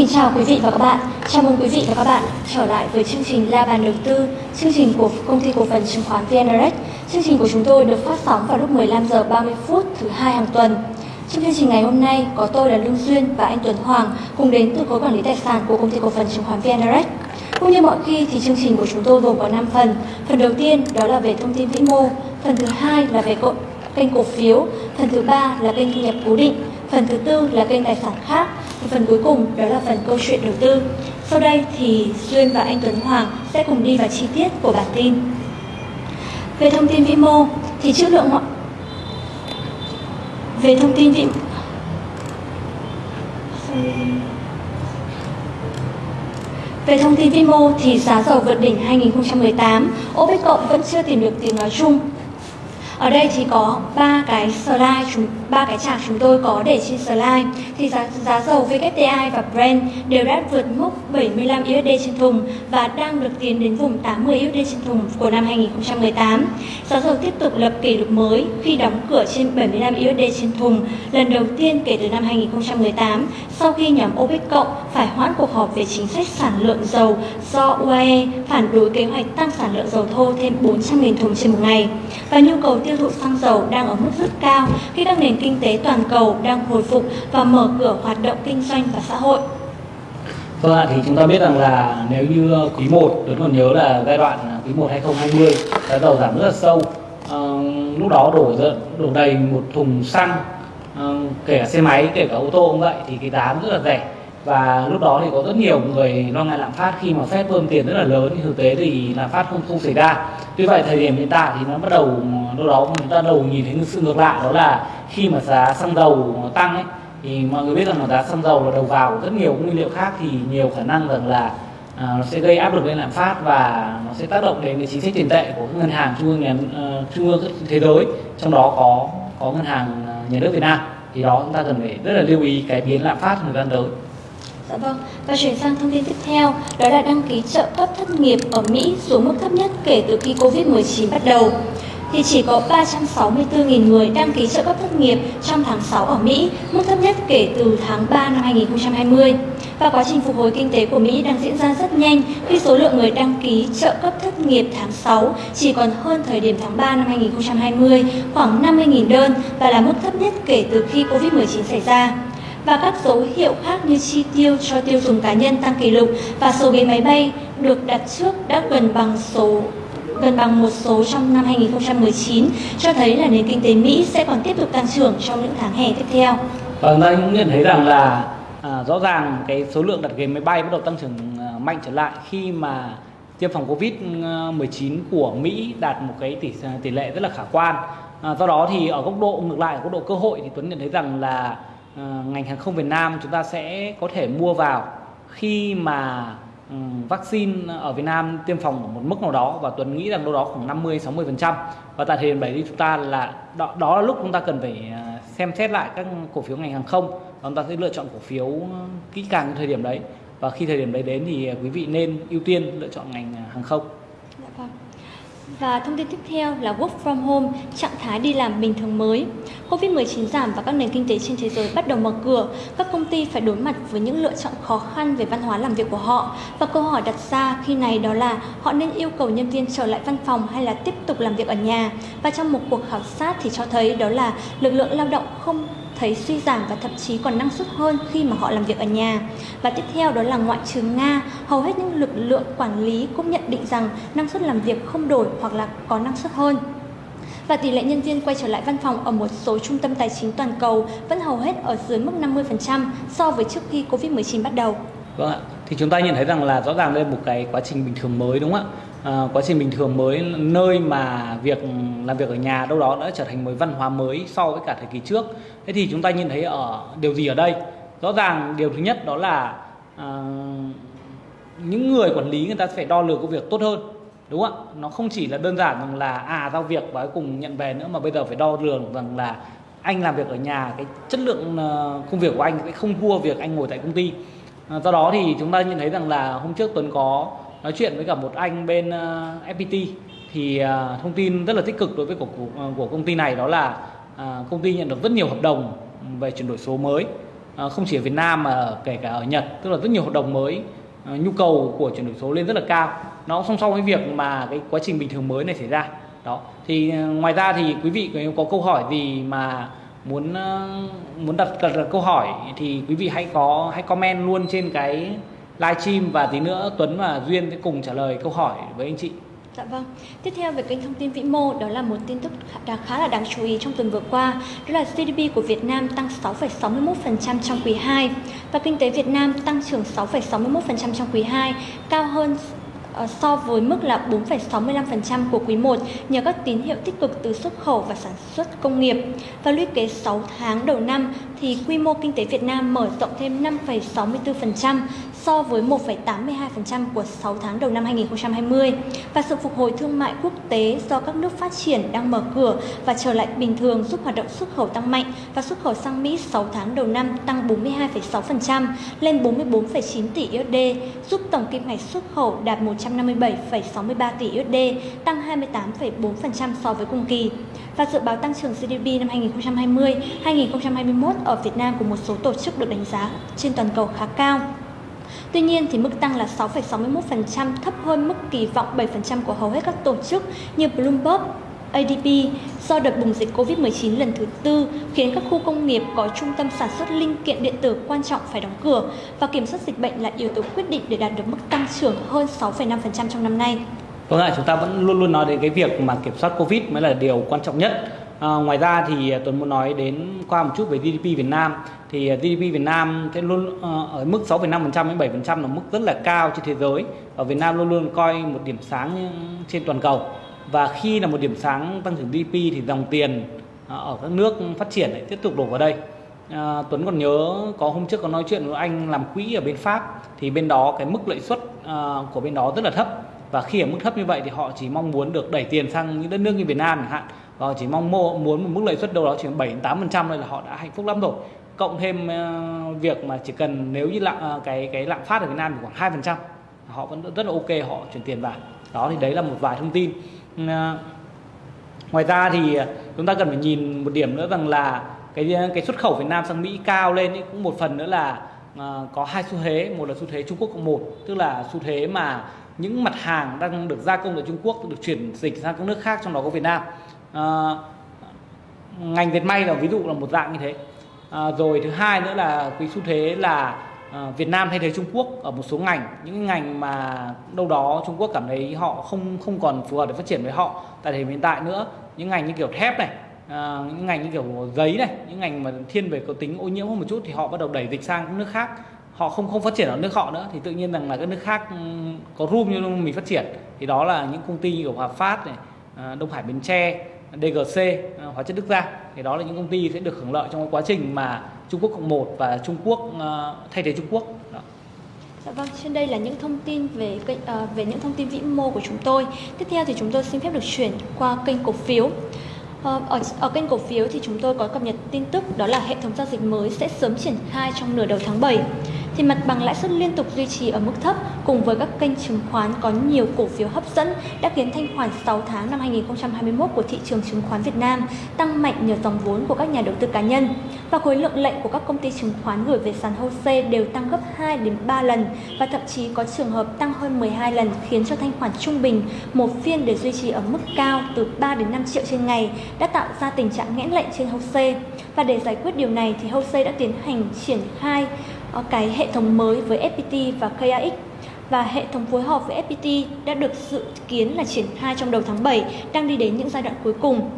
kính chào quý vị và các bạn. Chào mừng quý vị và các bạn trở lại với chương trình La bàn đầu tư, chương trình của công ty cổ phần chứng khoán VNRX. Chương trình của chúng tôi được phát sóng vào lúc 15 giờ 30 phút thứ hai hàng tuần. Trong chương trình ngày hôm nay có tôi là Lương Duyên và anh Tuấn Hoàng cùng đến từ khối quản lý tài sản của công ty cổ phần chứng khoán VNRX. Cũng như mọi khi thì chương trình của chúng tôi gồm có 5 phần. Phần đầu tiên đó là về thông tin vĩ mô, phần thứ hai là về kênh cổ phiếu, phần thứ ba là kênh thu nhập cố định, phần thứ tư là kênh tài sản khác và phần cuối cùng đó là phần câu chuyện đầu tư. Sau đây thì Duyên và anh Tuấn Hoàng sẽ cùng đi vào chi tiết của bản tin. Về thông tin vĩ mô thì trước lượng mọi về thông tin vĩ Về thông tin vĩ mô thì giá dầu vượt đỉnh 2018, OPEC cộng vẫn chưa tìm được tiếng nói chung ở đây thì có ba cái slide chúng ba cái chart chúng tôi có để trên slide thì giá giá dầu WTI và Brent đều đã vượt mốc 75 USD trên thùng và đang được tiến đến vùng 80 USD trên thùng của năm 2018. Giá dầu tiếp tục lập kỷ lục mới khi đóng cửa trên 75 USD trên thùng lần đầu tiên kể từ năm 2018 sau khi nhóm OPEC cộng phải hoãn cuộc họp về chính sách sản lượng dầu do UAE phản đối kế hoạch tăng sản lượng dầu thô thêm 400.000 thùng trên một ngày và nhu cầu tiêu thụ xăng dầu đang ở mức rất cao khi các nền kinh tế toàn cầu đang hồi phục và mở cửa hoạt động kinh doanh và xã hội. Vâng ạ, thì chúng ta biết rằng là nếu như ờ, quý 1, tôi còn nhớ là giai đoạn à, quý 1 2020, giá dầu giảm rất là sâu. À, lúc đó đổ đổ đầy một thùng xăng, à, kể cả xe máy, kể cả ô tô cũng vậy, thì cái giá rất là rẻ và lúc đó thì có rất nhiều người lo ngại lạm phát khi mà phép bơm tiền rất là lớn thì thực tế thì lạm phát không không xảy ra. Tuy vậy thời điểm hiện tại thì nó bắt đầu lúc đó chúng ta đầu nhìn thấy sự ngược lại đó là khi mà giá xăng dầu tăng ấy thì mọi người biết rằng là giá xăng dầu là đầu vào của rất nhiều nguyên liệu khác thì nhiều khả năng rằng là à, nó sẽ gây áp lực lên lạm phát và nó sẽ tác động đến cái chính sách tiền tệ của các ngân hàng trung ương nhà uh, trung ương thế giới. Trong đó có có ngân hàng à, nhà nước Việt Nam. Thì đó chúng ta cần phải rất là lưu ý cái biến lạm phát thời gian tới. Dạ vâng, và chuyển sang thông tin tiếp theo, đó là đăng ký trợ cấp thất nghiệp ở Mỹ xuống mức thấp nhất kể từ khi Covid-19 bắt đầu. Thì chỉ có 364.000 người đăng ký trợ cấp thất nghiệp trong tháng 6 ở Mỹ, mức thấp nhất kể từ tháng 3 năm 2020. Và quá trình phục hồi kinh tế của Mỹ đang diễn ra rất nhanh khi số lượng người đăng ký trợ cấp thất nghiệp tháng 6 chỉ còn hơn thời điểm tháng 3 năm 2020, khoảng 50.000 đơn và là mức thấp nhất kể từ khi Covid-19 xảy ra và các dấu hiệu khác như chi tiêu cho tiêu dùng cá nhân tăng kỷ lục và số ghế máy bay được đặt trước đã gần bằng số gần bằng một số trong năm 2019 cho thấy là nền kinh tế Mỹ sẽ còn tiếp tục tăng trưởng trong những tháng hè tiếp theo. Và chúng ta cũng nhận thấy rằng là à, rõ ràng cái số lượng đặt ghế máy bay bắt đầu tăng trưởng à, mạnh trở lại khi mà tiêm phòng Covid-19 à, của Mỹ đạt một cái tỷ à, tỷ lệ rất là khả quan. À, do đó thì ở góc độ ngược lại ở góc độ cơ hội thì Tuấn nhận thấy rằng là Ờ, ngành hàng không Việt Nam chúng ta sẽ có thể mua vào khi mà ừ, vaccine ở Việt Nam tiêm phòng ở một mức nào đó và Tuấn nghĩ rằng đâu đó khoảng 50 60 phần trăm và tại thời điểm đấy thì chúng ta là đó, đó là lúc chúng ta cần phải ờ, xem xét lại các cổ phiếu ngành hàng không và chúng ta sẽ lựa chọn cổ phiếu kỹ càng thời điểm đấy và khi thời điểm đấy đến thì quý vị nên ưu tiên lựa chọn ngành hàng không. Và thông tin tiếp theo là Work from Home, trạng thái đi làm bình thường mới. Covid-19 giảm và các nền kinh tế trên thế giới bắt đầu mở cửa, các công ty phải đối mặt với những lựa chọn khó khăn về văn hóa làm việc của họ. Và câu hỏi đặt ra khi này đó là họ nên yêu cầu nhân viên trở lại văn phòng hay là tiếp tục làm việc ở nhà. Và trong một cuộc khảo sát thì cho thấy đó là lực lượng lao động không thấy suy giảm và thậm chí còn năng suất hơn khi mà họ làm việc ở nhà. Và tiếp theo đó là ngoại trừ Nga, hầu hết những lực lượng quản lý cũng nhận định rằng năng suất làm việc không đổi hoặc là có năng suất hơn. Và tỷ lệ nhân viên quay trở lại văn phòng ở một số trung tâm tài chính toàn cầu vẫn hầu hết ở dưới mức 50% so với trước khi Covid-19 bắt đầu. Vâng ạ, thì chúng ta nhận thấy rằng là rõ ràng đây là một cái quá trình bình thường mới đúng không ạ? À, quá trình bình thường mới nơi mà việc làm việc ở nhà đâu đó đã trở thành một văn hóa mới so với cả thời kỳ trước. Thế thì chúng ta nhìn thấy ở điều gì ở đây? Rõ ràng điều thứ nhất đó là à, những người quản lý người ta phải đo lường công việc tốt hơn đúng không ạ? Nó không chỉ là đơn giản rằng là à giao việc và cùng nhận về nữa mà bây giờ phải đo lường rằng là anh làm việc ở nhà cái chất lượng ờ, công việc của anh sẽ không thua việc anh ngồi tại công ty. Do đó thì chúng ta nhận thấy rằng là hôm trước tuấn có nói chuyện với cả một anh bên ờ, uh, FPT thì uh, thông tin rất là tích cực đối với của, của, ờ, của công ty này đó là uh, công ty nhận được rất nhiều hợp đồng về chuyển đổi số mới. Uh, không chỉ ở Việt Nam mà kể cả ở Nhật tức là rất nhiều hợp đồng mới uh, nhu cầu của chuyển đổi số lên rất là cao. Nó song song với việc mà cái quá trình bình thường mới này xảy ra. Đó thì ngoài ra thì quý vị nếu có câu hỏi gì mà muốn muốn đặt, đặt, đặt câu hỏi thì quý vị hãy có hãy comment luôn trên cái livestream và tí nữa Tuấn và Duyên sẽ cùng trả lời câu hỏi với anh chị. Dạ vâng. Tiếp theo về kênh thông tin vĩ mô đó là một tin tức khá, khá là đáng chú ý trong tuần vừa qua, đó là GDP của Việt Nam tăng 6,61% trong quý 2 và kinh tế Việt Nam tăng trưởng 6,61% trong quý 2, cao hơn ờ, so với mức là 4,65% của quý 1 nhờ các tín hiệu tích cực từ xuất khẩu và sản xuất công nghiệp. Và lũy kế 6 tháng đầu năm thì quy mô kinh tế Việt Nam mở rộng thêm 5,64% so với 1,82% của 6 tháng đầu năm 2020 và sự phục hồi thương mại quốc tế do các nước phát triển đang mở cửa và trở lại bình thường giúp hoạt động xuất khẩu tăng mạnh và xuất khẩu sang Mỹ 6 tháng đầu năm tăng 42,6% lên 44,9 tỷ USD, giúp tổng kim ngạch xuất khẩu đạt 157,63 tỷ USD, tăng 28,4% so với cùng kỳ. Và dự báo tăng trưởng GDP năm 2020-2021 ở Việt Nam của một số tổ chức được đánh giá trên toàn cầu khá cao. Tuy nhiên thì mức tăng là 6,61% thấp hơn mức kỳ vọng 7% của hầu hết các tổ chức như Bloomberg, ADP do đợt bùng dịch Covid-19 lần thứ tư khiến các khu công nghiệp có trung tâm sản xuất linh kiện điện tử quan trọng phải đóng cửa và kiểm soát dịch bệnh là yếu tố quyết định để đạt được mức tăng trưởng hơn 6,5% trong năm nay. Vâng ạ, chúng ta vẫn luôn luôn nói đến cái việc mà kiểm soát Covid mới là điều quan trọng nhất. À, ngoài ra thì à, Tuấn muốn nói đến qua một chút về GDP Việt Nam. Thì à, GDP Việt Nam sẽ luôn uh, ở mức 6,5% đến 7% là mức rất là cao trên thế giới. Và Việt Nam luôn luôn coi một điểm sáng trên toàn cầu. Và khi là một điểm sáng tăng trưởng GDP thì dòng tiền à, ở các nước phát triển lại tiếp tục đổ vào đây. À, Tuấn còn nhớ có hôm trước có nói chuyện với anh làm quỹ ở bên Pháp. Thì bên đó cái mức lợi suất à, của bên đó rất là thấp. Và khi ở mức thấp như vậy thì họ chỉ mong muốn được đẩy tiền sang những đất nước như Việt Nam chẳng hạn và chỉ mong muốn một mức lợi suất đâu đó chỉ 7 8 phần trăm là họ đã hạnh phúc lắm rồi. Cộng thêm ờ, việc mà chỉ cần nếu như lạm ờ, cái cái lạm phát ở Việt Nam thì khoảng hai phần trăm họ vẫn rất là ok họ chuyển tiền vào. Đó thì đấy là một vài thông tin. Ngoài ra thì chúng ta cần phải nhìn một điểm nữa rằng là cái cái xuất khẩu Việt Nam sang Mỹ cao lên ấy, cũng một phần nữa là uh, có hai xu thế. Một là xu thế Trung Quốc cộng một tức là xu thế mà những mặt hàng đang được gia công ở Trung Quốc được chuyển dịch sang các nước khác trong đó có Việt Nam à, ngành dệt may là ví dụ là một dạng như thế. À, rồi thứ hai nữa là cái xu thế là à, Việt Nam thay thế Trung Quốc ở một số ngành những ngành mà đâu đó Trung Quốc cảm thấy họ không không còn phù hợp để phát triển với họ. Tại thời hiện tại nữa những ngành như kiểu thép này à, những ngành như kiểu giấy này những ngành mà thiên về có tính ô nhiễm hơn một chút thì họ bắt đầu đẩy dịch sang các nước khác. Họ không không phát triển ở nước họ nữa thì tự nhiên rằng là các nước khác ừ, có room như mình phát triển. Thì đó là những công ty như của Hòa Phát này Đông Hải Bến Tre DGC à, hóa chất Đức Giang thì đó là những công ty sẽ được hưởng lợi trong cái quá trình mà Trung Quốc cộng một và Trung Quốc à, thay thế Trung Quốc đó. Dạ vâng, trên đây là những thông tin về kênh à, về những thông tin vĩ mô của chúng tôi. Tiếp theo thì chúng tôi xin phép được chuyển qua kênh cổ phiếu. Ờ, ở, ở kênh cổ phiếu thì chúng tôi có cập nhật tin tức đó là hệ thống giao dịch mới sẽ sớm triển khai trong nửa đầu tháng 7 thì mặt bằng lãi suất liên tục duy trì ở mức thấp cùng với các kênh chứng khoán có nhiều cổ phiếu hấp dẫn đã khiến thanh khoản 6 tháng năm 2021 của thị trường chứng khoán Việt Nam tăng mạnh nhờ dòng vốn của các nhà đầu tư cá nhân. Và khối lượng lệnh của các công ty chứng khoán gửi về sàn HOSE đều tăng gấp 2 đến 3 lần và thậm chí có trường hợp tăng hơn 12 lần, khiến cho thanh khoản trung bình một phiên để duy trì ở mức cao từ 3 đến 5 triệu trên ngày đã tạo ra tình trạng nghẽn lệnh trên HOSE. Và để giải quyết điều này thì HOSE đã tiến hành triển khai Ờ, cái hệ thống mới với FPT và KAX và hệ thống phối hợp với FPT đã được dự kiến là triển khai trong đầu tháng 7, đang đi đến những giai đoạn cuối cùng.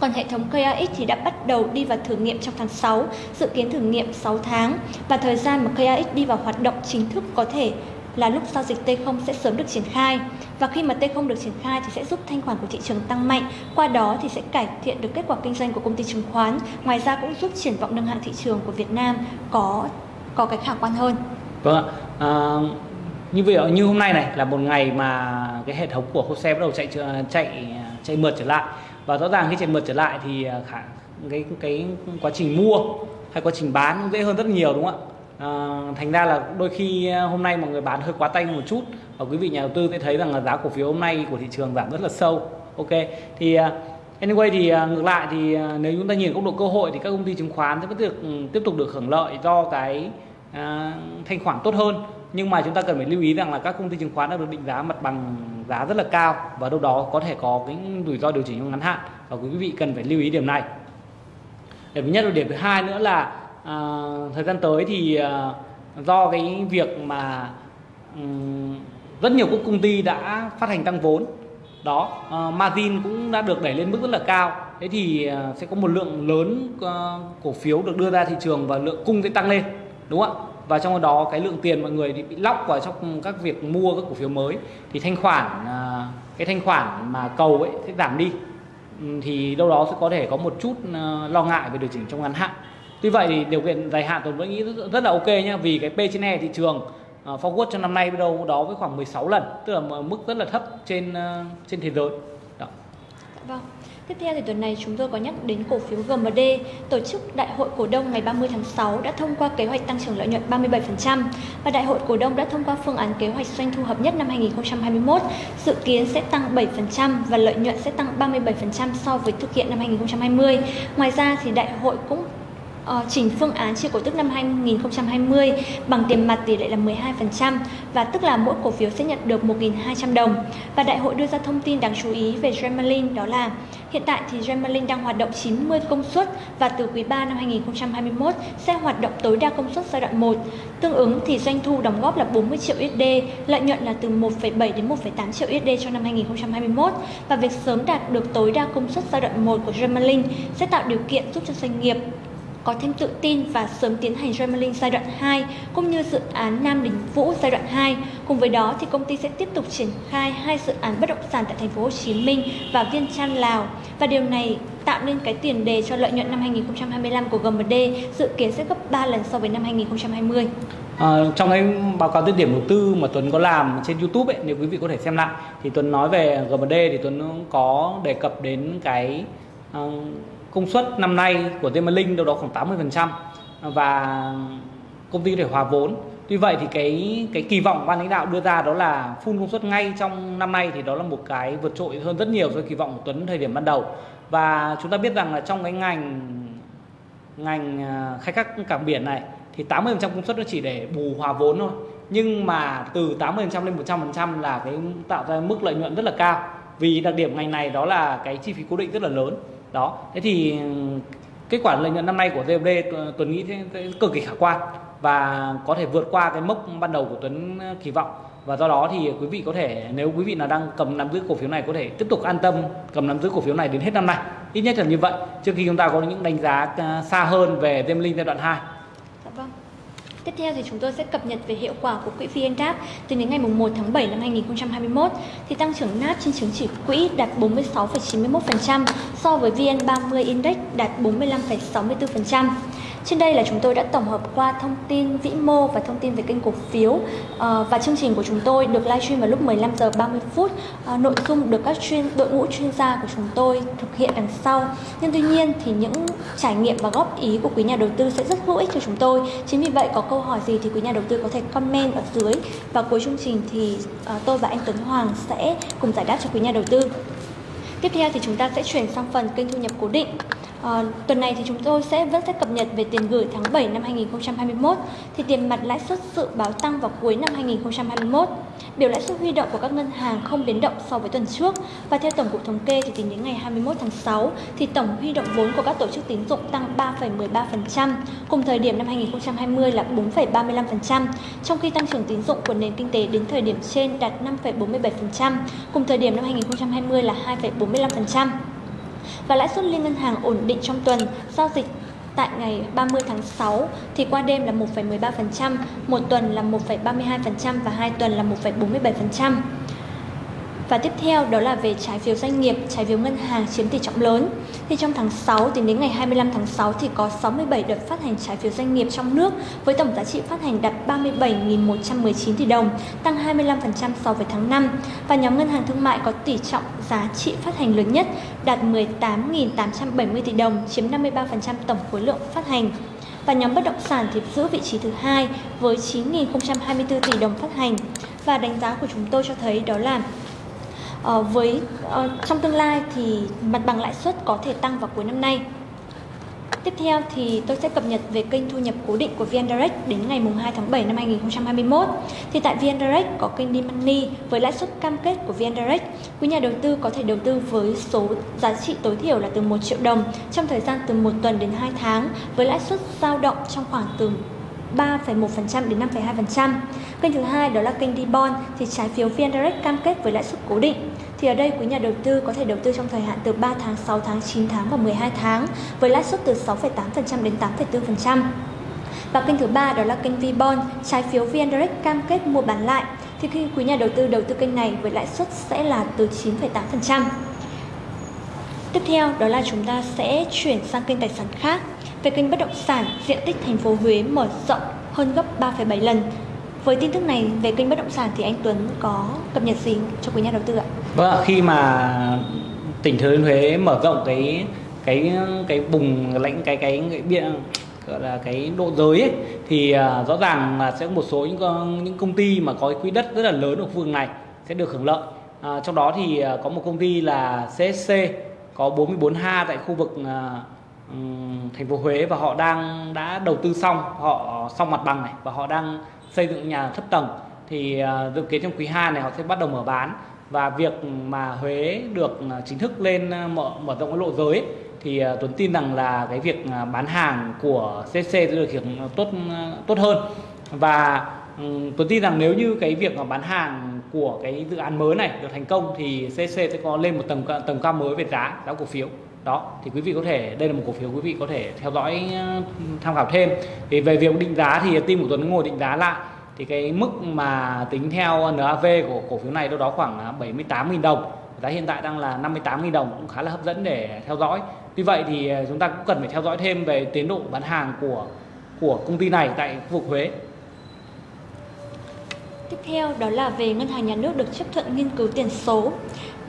Còn hệ thống KAX thì đã bắt đầu đi vào thử nghiệm trong tháng 6, dự kiến thử nghiệm 6 tháng và thời gian mà KAX đi vào hoạt động chính thức có thể là lúc giao dịch T0 sẽ sớm được triển khai. Và khi mà T0 được triển khai thì sẽ giúp thanh khoản của thị trường tăng mạnh, qua đó thì sẽ cải thiện được kết quả kinh doanh của công ty chứng khoán. Ngoài ra cũng giúp triển vọng nâng hạng thị trường của Việt Nam có có cái khả quan hơn. Vâng ạ. À, như vậy như hôm nay này là một ngày mà cái hệ thống của HOSE bắt đầu chạy chạy chạy mượt trở lại. Và rõ ràng khi chạy mượt trở lại thì à, khả cái cái quá trình mua hay quá trình bán cũng dễ hơn rất nhiều đúng không ạ? À, thành ra là đôi khi à, hôm nay mọi người bán hơi quá tay một chút và quý vị nhà đầu tư sẽ thấy rằng là giá cổ phiếu hôm nay của thị trường giảm rất là sâu. Ok thì à, Anyway thì à, ngược lại thì à, nếu chúng ta nhìn góc độ cơ hội thì các công ty chứng khoán sẽ vẫn được ừ, tiếp tục được hưởng lợi do cái uh, thanh khoản tốt hơn. Nhưng mà chúng ta cần phải lưu ý rằng là các công ty chứng khoán đã được định giá mặt bằng giá rất là cao và đâu đó có thể có cái rủi ro điều chỉnh trong ngắn hạn và quý vị cần phải lưu ý điểm này. Điểm nhất là điểm thứ hai nữa là uh, thời gian tới thì uh, do cái việc mà um, rất nhiều các công ty đã phát hành tăng vốn đó uh, margin cũng đã được đẩy lên mức rất là cao. Thế thì uh, sẽ có một lượng lớn uh, cổ phiếu được đưa ra thị trường và lượng cung sẽ tăng lên đúng không ạ? Và trong đó cái lượng tiền mọi người bị lóc vào trong các việc mua các cổ phiếu mới. Thì thanh khoản uh, cái thanh khoản mà cầu ấy sẽ giảm đi. Ừ, thì đâu đó sẽ có thể có một chút lo ngại về điều chỉnh trong ngắn hạn. Tuy vậy thì điều kiện dài hạn tôi vẫn nghĩ rất, rất là ok nhé, vì cái P trên E thị trường Ờ, forward trong năm nay đâu đó với khoảng 16 lần tức là mức rất là thấp trên ờ, trên thế giới đó. Vâng. Tiếp theo thì tuần này chúng tôi có nhắc đến cổ phiếu GMD, tổ chức Đại hội cổ đông ngày 30 tháng 6 đã thông qua kế hoạch tăng trưởng lợi nhuận 37% và Đại hội cổ đông đã thông qua phương án kế hoạch doanh thu hợp nhất năm 2021, dự kiến sẽ tăng 7% và lợi nhuận sẽ tăng 37% so với thực hiện năm 2020. Ngoài ra thì đại hội cũng uh, chỉnh phương án chia cổ tức năm 2020 bằng tiền mặt tỷ lệ là 12% và tức là mỗi cổ phiếu sẽ nhận được 1.200 đồng. Và đại hội đưa ra thông tin đáng chú ý về Dremelin đó là hiện tại thì Dremelin đang hoạt động 90 công suất và từ quý 3 năm 2021 sẽ hoạt động tối đa công suất giai đoạn 1. Tương ứng thì doanh thu đóng góp là 40 triệu USD, lợi nhuận là từ 1,7 đến 1,8 triệu USD cho năm 2021 và việc sớm đạt được tối đa công suất giai đoạn 1 của Dremelin sẽ tạo điều kiện giúp cho doanh nghiệp có thêm tự tin và sớm tiến hành Gemalink giai đoạn 2 cũng như dự án Nam Đình Vũ giai đoạn 2. Cùng với đó thì công ty sẽ tiếp tục triển khai hai dự án bất động sản tại thành phố Hồ Chí Minh và Viên Chăn Lào và điều này tạo nên cái tiền đề cho lợi nhuận năm 2025 của GMD dự kiến sẽ gấp 3 lần so với năm 2020. À, trong cái báo cáo tiết điểm đầu tư mà Tuấn có làm trên YouTube ấy, nếu quý vị có thể xem lại thì Tuấn nói về GMD thì Tuấn có đề cập đến cái uh, công suất năm nay của Temalink đâu đó khoảng 80% và công ty có thể hòa vốn Tuy vậy thì cái cái kỳ vọng ban lãnh đạo đưa ra đó là full công suất ngay trong năm nay thì đó là một cái vượt trội hơn rất nhiều so với kỳ vọng của Tuấn thời điểm ban đầu. Và chúng ta biết rằng là trong cái ngành ngành à, khai thác cảng biển này thì 80% công suất nó chỉ để bù hòa vốn thôi. Nhưng mà từ 80% lên 100% là cái tạo ra mức lợi nhuận rất là cao. Vì đặc điểm ngành này đó là cái chi phí cố định rất là lớn đó. Thế thì ừ, kết quả lợi nhuận năm nay của TMD ờ, Tuấn nghĩ thế, cực kỳ khả quan và có thể vượt qua cái mốc ban đầu của Tuấn ờ, kỳ vọng. Và do đó thì quý vị có thể nếu quý vị nào đang cầm nắm giữ cổ phiếu này có thể tiếp tục an tâm cầm nắm giữ cổ phiếu này đến hết năm nay. Ít nhất là như vậy trước khi chúng ta có những đánh giá ờ, xa hơn về Zemlin giai đoạn 2 Tiếp theo thì chúng tôi sẽ cập nhật về hiệu quả của quỹ VNDAP từ đến ngày 1 tháng 7 năm 2021 thì tăng trưởng NAP trên chứng chỉ quỹ đạt 46,91% so với VN30 Index đạt 45,64%. Trên đây là chúng tôi đã tổng hợp qua thông tin vĩ mô và thông tin về kênh cổ phiếu ờ, và chương trình của chúng tôi được livestream vào lúc 15 giờ 30 phút. Ờ, nội dung được các chuyên, đội ngũ chuyên gia của chúng tôi thực hiện đằng sau. Nhưng tuy nhiên thì những trải nghiệm và góp ý của quý nhà đầu tư sẽ rất hữu ích cho chúng tôi. Chính vì vậy có câu hỏi gì thì quý nhà đầu tư có thể comment ở dưới và cuối chương trình thì ờ, tôi và anh Tuấn Hoàng sẽ cùng giải đáp cho quý nhà đầu tư. Tiếp theo thì chúng ta sẽ chuyển sang phần kênh thu nhập cố định. À, tuần này thì chúng tôi sẽ vẫn sẽ cập nhật về tiền gửi tháng 7 năm 2021 thì tiền mặt lãi suất dự báo tăng vào cuối năm 2021. Biểu lãi suất huy động của các ngân hàng không biến động so với tuần trước. Và theo tổng cục thống kê thì tính đến ngày 21 tháng 6 thì tổng huy động vốn của các tổ chức tín dụng tăng 3,13%, cùng thời điểm năm 2020 là 4,35%, trong khi tăng trưởng tín dụng của nền kinh tế đến thời điểm trên đạt 5,47%, cùng thời điểm năm 2020 là 2,45% và lãi suất liên ngân hàng ổn định trong tuần giao dịch tại ngày 30 tháng 6 thì qua đêm là 1,13%, một tuần là 1,32% và hai tuần là 1,47%. Và tiếp theo đó là về trái phiếu doanh nghiệp, trái phiếu ngân hàng chiếm tỷ trọng lớn. Thì trong tháng 6 tính đến ngày 25 tháng 6 thì có 67 đợt phát hành trái phiếu doanh nghiệp trong nước với tổng giá trị phát hành đạt 37.119 tỷ đồng, tăng 25% so với tháng 5. Và nhóm ngân hàng thương mại có tỷ trọng giá trị phát hành lớn nhất đạt 18.870 tỷ đồng, chiếm 53% tổng khối lượng phát hành và nhóm bất động sản thì giữ vị trí thứ hai với 9.024 tỷ đồng phát hành và đánh giá của chúng tôi cho thấy đó là Ờ, với ờ, trong tương lai thì mặt bằng lãi suất có thể tăng vào cuối năm nay. Tiếp theo thì tôi sẽ cập nhật về kênh thu nhập cố định của VN Direct đến ngày 2 tháng 7 năm 2021. Thì tại VN Direct có kênh D-Money với lãi suất cam kết của VN Direct. Quý nhà đầu tư có thể đầu tư với số giá trị tối thiểu là từ 1 triệu đồng trong thời gian từ 1 tuần đến 2 tháng với lãi suất dao động trong khoảng từ 3,1% đến 5,2%. Kênh thứ hai đó là kênh D-Bond thì trái phiếu VN Direct cam kết với lãi suất cố định. Thì ở đây quý nhà đầu tư có thể đầu tư trong thời hạn từ 3 tháng, 6 tháng, 9 tháng và 12 tháng với lãi suất từ 6,8% đến 8,4%. Và kênh thứ ba đó là kênh V-Bond, trái phiếu VN Direct cam kết mua bán lại. Thì khi quý nhà đầu tư đầu tư kênh này với lãi suất sẽ là từ 9,8%. Tiếp theo đó là chúng ta sẽ chuyển sang kênh tài sản khác. Về kênh bất động sản, diện tích thành phố Huế mở rộng hơn gấp 3,7 lần. Với tin tức này về kênh bất động sản thì anh Tuấn có cập nhật gì cho quý nhà đầu tư ạ? Vâng, khi mà tỉnh Thừa Thiên Huế mở rộng cái cái cái vùng lãnh cái cái, cái biện gọi là cái độ giới ấy, thì uh, rõ ràng là sẽ có một số những những công ty mà có cái quỹ đất rất là lớn ở khu vực này sẽ được hưởng lợi. À, trong đó thì uh, có một công ty là CSC có 44 ha tại khu vực uh, thành phố Huế và họ đang đã đầu tư xong họ xong mặt bằng này và họ đang xây dựng nhà thấp tầng thì à, dự kiến trong quý 2 này họ sẽ bắt đầu mở bán. Và việc mà Huế được à, chính thức lên à, mở mở rộng cái lộ giới ấy, thì Tuấn tin rằng là cái việc bán hàng của CC sẽ được hiện tốt tốt hơn. Và ừ, Tuấn tin rằng nếu như cái việc mà bán hàng của cái dự án mới này được thành công thì CC sẽ có lên một tầng tầng cao mới về giá giá cổ phiếu đó, thì quý vị có thể, đây là một cổ phiếu quý vị có thể theo dõi ờ, tham khảo thêm. Thì về việc định giá thì team của Tuấn ngồi định giá lại. Thì cái mức mà tính theo NAV của cổ phiếu này đâu đó khoảng ờ, 78.000 đồng. Giá hiện tại đang là 58.000 đồng, cũng khá là hấp dẫn để theo dõi. Tuy vậy thì ờ, chúng ta cũng cần phải theo dõi thêm về tiến độ bán hàng của của công ty này tại khu vực Huế. Tiếp theo đó là về ngân hàng nhà nước được chấp thuận nghiên cứu tiền số.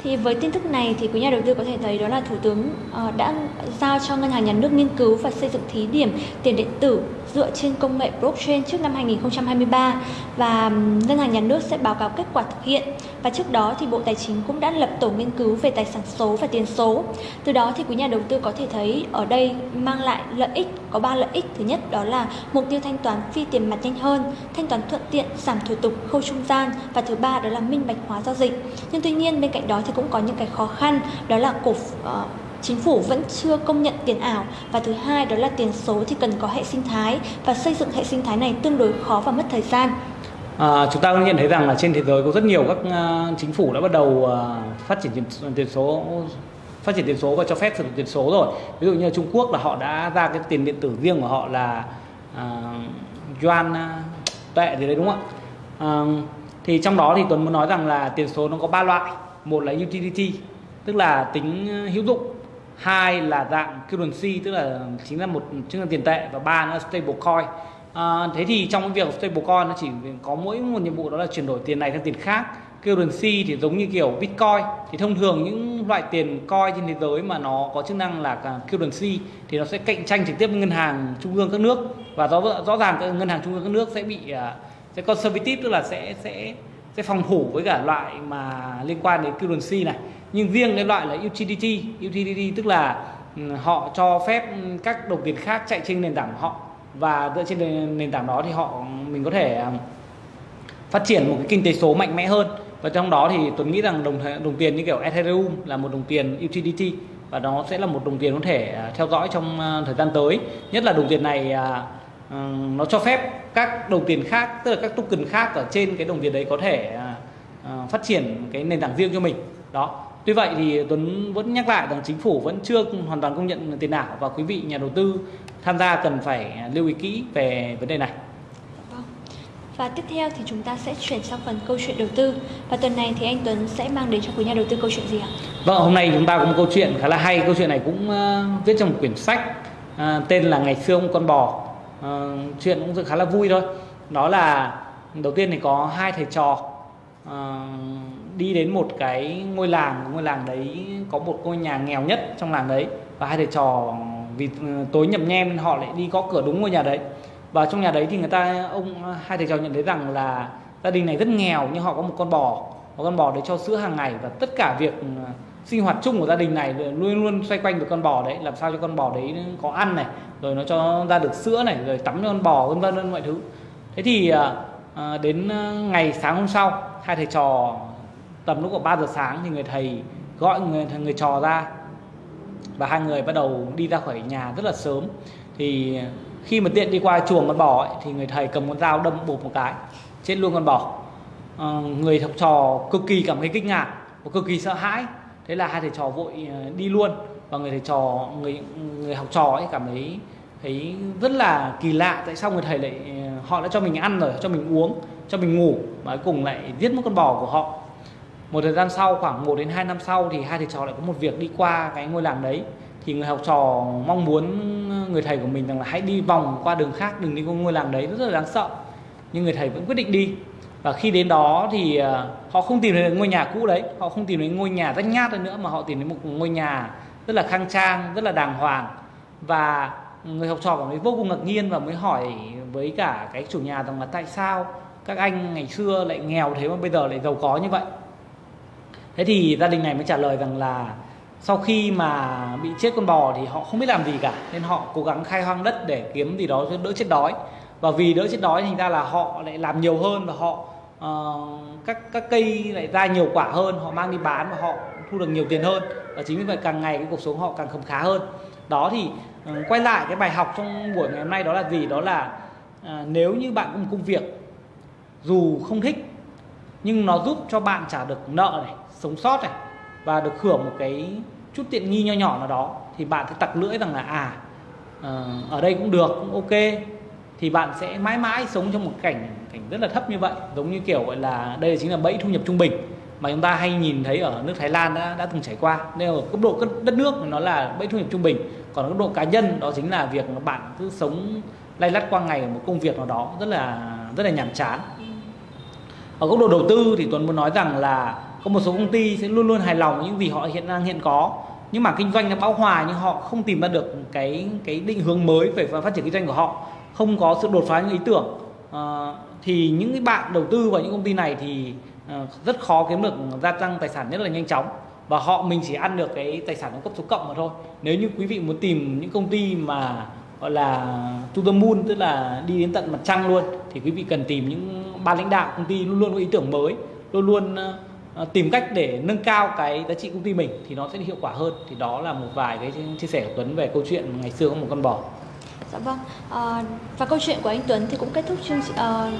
Thì với tin tức này thì quý nhà đầu tư có thể thấy đó là Thủ tướng ờ, đã giao cho Ngân hàng Nhà nước nghiên cứu và xây dựng thí điểm tiền điện tử dựa trên công nghệ blockchain trước năm 2023 và Ngân hàng Nhà nước sẽ báo cáo kết quả thực hiện và trước đó thì Bộ Tài chính cũng đã lập tổ nghiên cứu về tài sản số và tiền số. Từ đó thì quý nhà đầu tư có thể thấy ở đây mang lại lợi ích có 3 lợi ích. Thứ nhất đó là mục tiêu thanh toán phi tiền mặt nhanh hơn, thanh toán thuận tiện, giảm thủ tục, khâu trung gian và thứ ba đó là minh bạch hóa giao dịch. Nhưng tuy nhiên bên cạnh đó thì cũng có những cái khó khăn. Đó là cổ uh, chính phủ vẫn chưa công nhận tiền ảo. Và thứ hai đó là tiền số thì cần có hệ sinh thái. Và xây dựng hệ sinh thái này tương đối khó và mất thời gian. À, chúng ta cũng nhận thấy rằng là trên thế giới có rất nhiều các uh, chính phủ đã bắt đầu uh, phát triển tiền, tiền số phát triển tiền số và cho phép sử dụng tiền số rồi. Ví dụ như Trung Quốc là họ đã ra cái tiền điện tử riêng của họ là uh, yuan uh, tệ gì đấy đúng không ạ? Uh, thì trong đó thì Tuấn muốn nói rằng là tiền số nó có ba loại một là utility tức là tính ờ, hữu dụng. Hai là dạng currency tức là chính là một chứng là tiền tệ. Và ba là stable coin. À, thế thì trong cái việc stable coin nó chỉ có mỗi một nhiệm vụ đó là chuyển đổi tiền này sang tiền khác. Currency thì giống như kiểu bitcoin. Thì thông thường những loại tiền coin trên thế giới mà nó có chức năng là currency thì nó sẽ cạnh tranh trực tiếp với ngân hàng trung ương các nước. Và rõ rõ ràng các ngân hàng trung ương các nước sẽ bị ờ, sẽ conservative tức là sẽ sẽ sẽ phòng thủ với cả loại mà liên quan đến currency này. Nhưng riêng cái loại là utility utility tức là ừ, họ cho phép các đồng tiền khác chạy trên nền tảng của họ. Và dựa trên nền tảng đó thì họ, mình có thể à, phát triển một cái kinh tế số mạnh mẽ hơn. Và trong đó thì Tuấn nghĩ rằng đồng đồng tiền như kiểu Ethereum là một đồng tiền utility. Và nó sẽ là một đồng tiền có thể à, theo dõi trong à, thời gian tới. Nhất là đồng tiền này nó cho phép các đồng tiền khác tức là các token khác ở trên cái đồng tiền đấy có thể phát triển cái nền tảng riêng cho mình đó Tuy vậy thì Tuấn vẫn nhắc lại rằng chính phủ vẫn chưa hoàn toàn công nhận tiền ảo và quý vị nhà đầu tư tham gia cần phải lưu ý kỹ về vấn đề này. Vâng. Và tiếp theo thì chúng ta sẽ chuyển sang phần câu chuyện đầu tư Và tuần này thì anh Tuấn sẽ mang đến cho quý nhà đầu tư câu chuyện gì ạ? Vâng, hôm nay chúng ta có một câu chuyện khá là hay Câu chuyện này cũng uh, viết trong một quyển sách uh, Tên là Ngày xưa ông con bò uh, Chuyện cũng khá là vui thôi. Đó là đầu tiên thì có hai thầy trò uh, đi đến một cái ngôi làng. Ngôi làng đấy có một ngôi nhà nghèo nhất trong làng đấy. Và hai thầy trò vì ờ, tối nhầm nhem nên họ lại đi có cửa đúng ngôi nhà đấy. Và trong nhà đấy thì người ta ông hai thầy trò nhận thấy rằng là gia đình này rất nghèo nhưng họ có một con bò. Và con bò đấy cho sữa hàng ngày. Và tất cả việc sinh hoạt chung của gia đình này luôn luôn xoay quanh được con bò đấy làm sao cho con bò đấy có ăn này rồi nó cho ra được sữa này rồi tắm cho con bò vân vân vân mọi thứ. Thế thì à, à đến à, ngày sáng hôm sau hai thầy trò tầm lúc khoảng 3 giờ sáng thì người thầy gọi người người trò ra. Và hai người bắt đầu đi ra khỏi nhà rất là sớm. Thì khi mà tiện đi qua chuồng con bò ấy, thì người thầy cầm con dao đâm bụp một cái chết luôn con bò. À, người học trò cực kỳ cảm thấy kinh ngạc và cực kỳ sợ hãi thế là hai thầy trò vội ờ, đi luôn. Và người thầy trò, người người học trò ấy cảm thấy thấy rất là kỳ lạ tại sao người thầy lại ờ, họ đã cho mình ăn rồi, cho mình uống, cho mình ngủ mà cuối cùng lại giết mất con bò của họ. Một thời gian sau, khoảng 1 đến 2 năm sau thì hai thầy trò lại có một việc đi qua cái ngôi làng đấy. Thì người học trò mong muốn người thầy của mình rằng là hãy đi vòng qua đường khác, đừng đi qua ngôi làng đấy, rất là đáng sợ. Nhưng người thầy vẫn quyết định đi và khi đến đó thì ờ, họ không tìm thấy ngôi nhà cũ đấy. Họ không tìm thấy ngôi nhà rách nhát nữa, mà họ tìm thấy một ngôi nhà rất là khang trang, rất là đàng hoàng. Và người học trò cảm thấy vô cùng ngạc nhiên và mới hỏi với cả cái chủ nhà rằng là tại sao các anh ngày xưa lại nghèo thế mà bây giờ lại giàu có như vậy? Thế thì gia đình này mới trả lời rằng là sau khi mà bị chết con bò thì họ không biết làm gì cả, nên họ cố gắng khai hoang đất để kiếm gì đó cho đỡ chết đói. Và vì đỡ chết đói, thành ra là họ lại làm nhiều hơn và họ uh, các các cây lại ra nhiều quả hơn họ mang đi bán và họ thu được nhiều tiền hơn. Và chính vì vậy càng ngày cái cuộc sống họ càng khấm khá hơn. Đó thì uh, quay lại cái bài học trong buổi ngày hôm nay đó là gì? Đó là uh, nếu như bạn có một công việc dù không thích nhưng nó giúp cho bạn trả được nợ này sống sót này và được hưởng một cái chút tiện nghi nho nhỏ nào đó thì bạn sẽ tặc lưỡi rằng là à uh, ở đây cũng được cũng ok thì bạn sẽ mãi mãi sống trong một cảnh cảnh rất là thấp như vậy. Giống như kiểu gọi là đây chính là bẫy thu nhập trung bình mà chúng ta hay nhìn thấy ở nước Thái Lan đã đã từng trải qua. Nên ở cấp độ đất nước nó là bẫy thu nhập trung bình, còn ở cấp độ cá nhân đó chính là việc bạn cứ sống lay lắt qua ngày ở một công việc nào đó rất là rất là nhàm chán. Ở góc độ đầu tư thì Tuấn muốn nói rằng là có một số công ty sẽ luôn luôn hài lòng với những gì họ hiện đang hiện có, nhưng mà kinh doanh nó bão hòa nhưng họ không tìm ra được cái cái định hướng mới về phát triển kinh doanh của họ không có sự đột phá những ý tưởng à, thì những cái bạn đầu tư vào những công ty này thì à, rất khó kiếm được gia tăng tài sản rất là nhanh chóng. Và họ mình chỉ ăn được cái tài sản cấp số cộng mà thôi. Nếu như quý vị muốn tìm những công ty mà gọi là to the moon tức là đi đến tận mặt trăng luôn thì quý vị cần tìm những ban lãnh đạo công ty luôn luôn có ý tưởng mới luôn luôn ờ, tìm cách để nâng cao cái giá trị công ty mình thì nó sẽ hiệu quả hơn. Thì đó là một vài cái chia sẻ của Tuấn về câu chuyện ngày xưa có một con bò. Dạ vâng. À, và câu chuyện của anh Tuấn thì cũng kết thúc chương uh,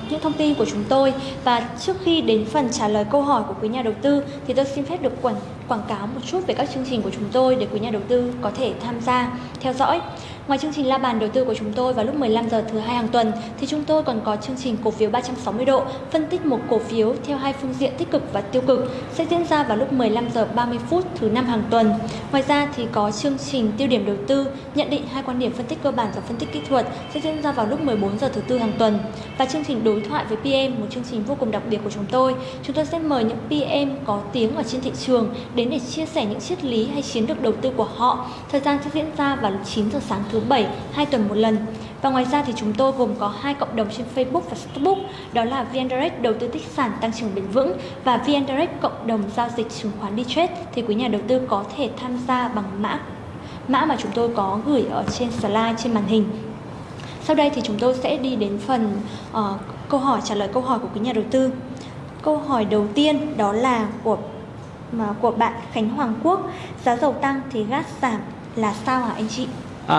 những thông tin của chúng tôi và trước khi đến phần trả lời câu hỏi của quý nhà đầu tư thì tôi xin phép được quảng quảng cáo một chút về các chương trình của chúng tôi để quý nhà đầu tư có thể tham gia theo dõi. Ngoài chương trình la bàn đầu tư của chúng tôi vào lúc 15 giờ thứ hai hàng tuần, thì chúng tôi còn có chương trình cổ phiếu 360 độ, phân tích một cổ phiếu theo hai phương diện tích cực và tiêu cực, sẽ diễn ra vào lúc 15 giờ 30 phút thứ năm hàng tuần. Ngoài ra thì có chương trình tiêu điểm đầu tư, nhận định hai quan điểm phân tích cơ bản và phân tích kỹ thuật sẽ diễn ra vào lúc 14 giờ thứ tư hàng tuần và chương trình đối thoại với PM một chương trình vô cùng đặc biệt của chúng tôi. Chúng tôi sẽ mời những PM có tiếng ở trên thị trường đến để chia sẻ những triết lý hay chiến lược đầu tư của họ. Thời gian sẽ diễn ra vào lúc 9 giờ sáng thứ thứ bảy, hai tuần một lần. Và ngoài ra thì chúng tôi gồm có hai cộng đồng trên Facebook và Facebook, đó là VN Direct đầu tư tích sản tăng trưởng bền vững và VN Direct cộng đồng giao dịch chứng khoán đi trade thì quý nhà đầu tư có thể tham gia bằng mã mã mà chúng tôi có gửi ở trên slide trên màn hình. Sau đây thì chúng tôi sẽ đi đến phần uh, câu hỏi trả lời câu hỏi của quý nhà đầu tư. Câu hỏi đầu tiên đó là của mà của bạn Khánh Hoàng Quốc, giá dầu tăng thì gas giảm là sao hả anh chị? À,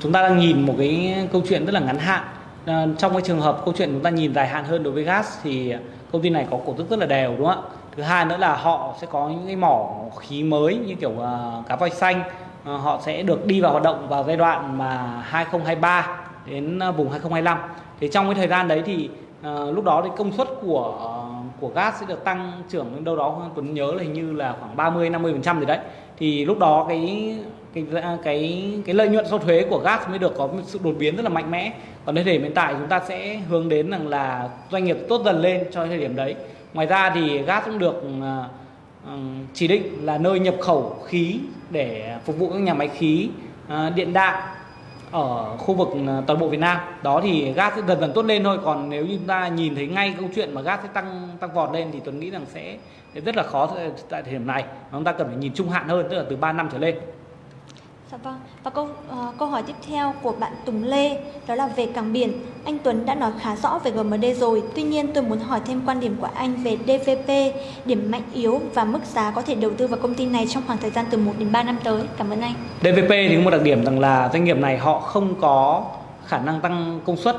chúng ta đang nhìn một cái câu chuyện rất là ngắn hạn. À, trong cái trường hợp câu chuyện chúng ta nhìn dài hạn hơn đối với gas thì công ty này có cổ tức rất là đều đúng không ạ? Thứ hai nữa là họ sẽ có những cái mỏ khí mới như kiểu uh, cá voi xanh, uh, họ sẽ được đi vào hoạt động vào giai đoạn mà 2023 đến vùng 2025. Thì trong cái thời gian đấy thì uh, lúc đó thì công suất của uh, của gas sẽ được tăng trưởng đến đâu đó Tuấn nhớ là hình như là khoảng 30 50 phần trăm gì đấy. Thì lúc đó cái cái cái cái lợi nhuận sau thuế của gas mới được có một sự đột biến rất là mạnh mẽ. Còn đến thời điểm hiện tại chúng ta sẽ hướng đến rằng là doanh nghiệp tốt dần lên cho thời điểm đấy. Ngoài ra thì gas cũng được à, à, chỉ định là nơi nhập khẩu khí để phục vụ các nhà máy khí à, điện đạm ở khu vực toàn bộ Việt Nam. Đó thì gas sẽ dần dần tốt lên thôi. Còn nếu như chúng ta nhìn thấy ngay câu chuyện mà gas sẽ tăng tăng vọt lên thì Tuấn nghĩ rằng sẽ rất là khó tại thời điểm này. Chúng ta cần phải nhìn trung hạn hơn, tức là từ 3 năm trở lên. Dạ vâng. Và câu uh, câu hỏi tiếp theo của bạn Tùng Lê đó là về cảng biển. Anh Tuấn đã nói khá rõ về GMD rồi. Tuy nhiên tôi muốn hỏi thêm quan điểm của anh về DVP, điểm mạnh yếu và mức giá có thể đầu tư vào công ty này trong khoảng thời gian từ 1 đến 3 năm tới. Cảm ơn anh. DVP thì có một đặc điểm rằng là doanh nghiệp này họ không có khả năng tăng công suất.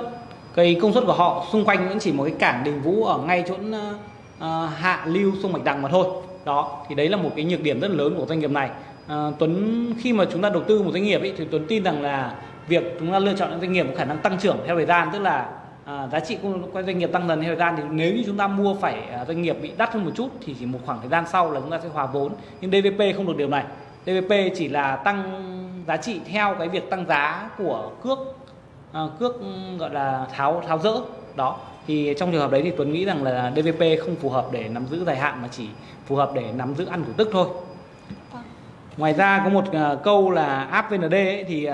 Cái công suất của họ xung quanh vẫn chỉ một cái cảng Đình Vũ ở ngay chỗ uh, hạ lưu sông Bạch Đằng mà thôi. Đó, thì đấy là một cái nhược điểm rất là lớn của doanh nghiệp này à, Tuấn khi mà chúng ta đầu tư một doanh nghiệp ấy, thì Tuấn tin rằng là việc chúng ta lựa chọn những doanh nghiệp có khả năng tăng trưởng theo thời gian tức là à, giá trị của doanh nghiệp tăng dần theo thời gian thì nếu như chúng ta mua phải à, doanh nghiệp bị đắt hơn một chút thì chỉ một khoảng thời gian sau là chúng ta sẽ hòa vốn. Nhưng DVP không được điều này. DVP chỉ là tăng giá trị theo cái việc tăng giá của cước à, cước gọi là tháo tháo rỡ. Đó. Thì trong trường hợp đấy thì Tuấn nghĩ rằng là DVP không phù hợp để nắm giữ dài hạn mà chỉ phù hợp để nắm giữ ăn cổ tức thôi ngoài ra có một ờ, câu là app VND ấy, thì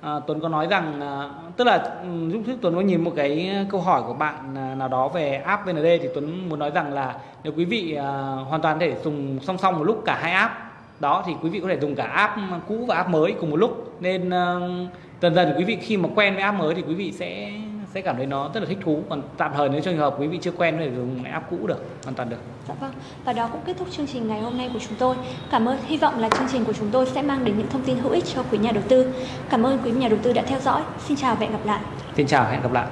à, Tuấn có nói rằng à, tức là lúc trước Tuấn có nhìn một cái câu hỏi của bạn nào đó về app VND thì Tuấn muốn nói rằng là nếu quý vị à, hoàn toàn thể dùng song song một lúc cả hai app đó thì quý vị có thể dùng cả app cũ và app mới cùng một lúc. Nên à, dần dần quý vị khi mà quen với app mới thì quý vị sẽ sẽ cảm thấy nó rất là thích thú. Còn tạm thời nếu trường hợp quý vị chưa quen thì dùng app cũ được hoàn toàn được. Dạ vâng và đó cũng kết thúc chương trình ngày hôm nay của chúng tôi. Cảm ơn hy vọng là chương trình của chúng tôi sẽ mang đến những thông tin hữu ích cho quý nhà đầu tư. Cảm ơn quý nhà đầu tư đã theo dõi. Xin chào và hẹn gặp lại. Xin chào hẹn gặp lại